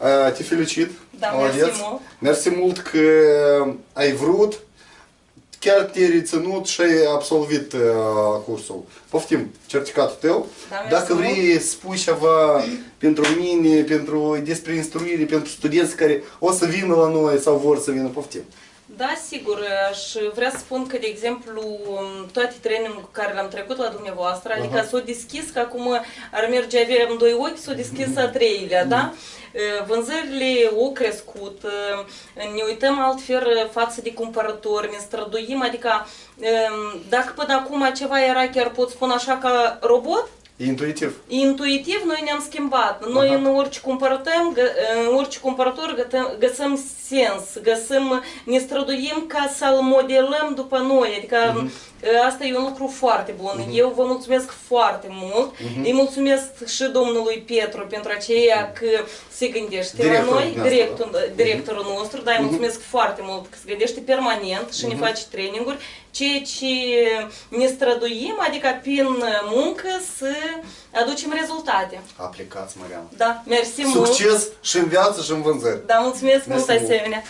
uh, te felicit. Da, Молодец. chiar te-ai reținut și ai absolvit uh, cursul. Poftim, certificatul tău. Da, mersi Dacă vrei spui ceva pentru mine, pentru, despre instruire, pentru studenți care o să vină la noi sau vor să vină, poftim. Da, sigur, aș vrea să spun că, de exemplu, toate trainingul cu care l-am trecut la dumneavoastră, adică Aha. s-au deschis, că acum ar merge, avem doi ochi, s-au deschis a treilea, da? Vânzările au crescut, ne uităm altfel față de cumpărători, ne străduim, adică dacă până acum ceva era, chiar pot spune așa, ca robot, Intuitiv. Intuitiv noi ne-am schimbat. Noi Aha. în orice cumpărătăm, gă- în orice cumpărător gătăm, găsim sens, găsim, ne străduim ca să-l modelăm după noi. Adică Mhm. asta e un lucru foarte bun. Eu vă mulțumesc foarte mult. Mhm. Îi mulțumesc și domnului Petru pentru aceea că se gândește la Directorul noi, dumneavoastră, directul, da? directorul nostru, dar îi mulțumesc foarte mult că se gândește permanent și ne Mhm. face traininguri, ceea ce ne străduim, adică prin muncă să aducem rezultate. Aplicați, Marian. Da, mersi mult. Succes și în viață și în vânzări. Da, mulțumesc Mersi mult mult. asemenea.